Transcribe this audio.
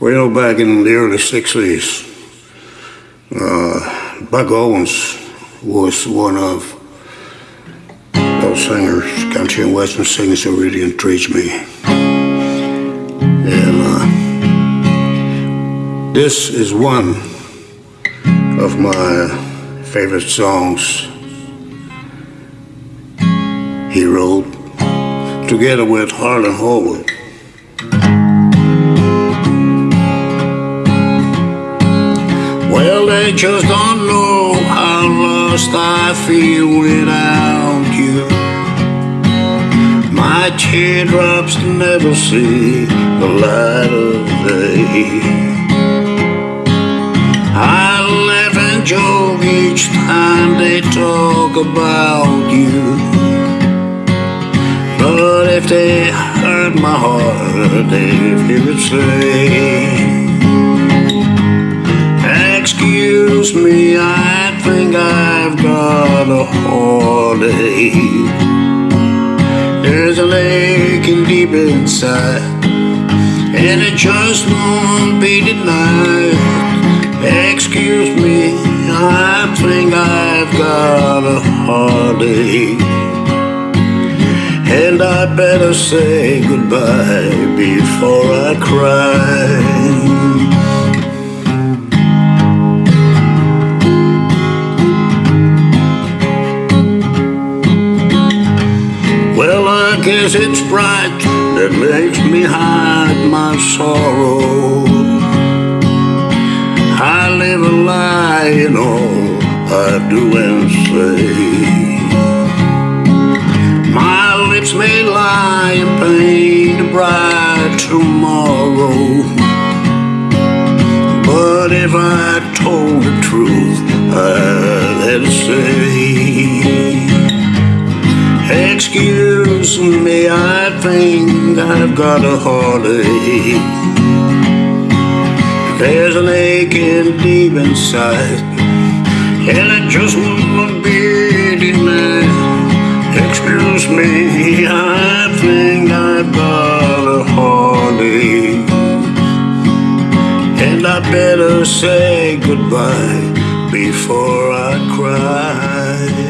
Well, back in the early 60s, uh, Buck Owens was one of those singers, country and western singers who really intrigued me. And uh, this is one of my favorite songs he wrote together with Harlan Howard. They just don't know how lost I feel without you. My teardrops never see the light of day. I laugh and joke each time they talk about you. But if they hurt my heart, they it say. Excuse me, I think I've got a heartache. There's a aching deep inside, and it just won't be denied. Excuse me, I think I've got a heartache. And I better say goodbye before I cry. Guess it's pride that makes me hide my sorrow. I live a lie in all I do and say. My lips may lie and paint a bright tomorrow. But if I told Excuse me, I think I've got a heartache. There's an aching deep inside, and it just won't be denied. Excuse me, I think I've got a heartache. And I better say goodbye before I cry.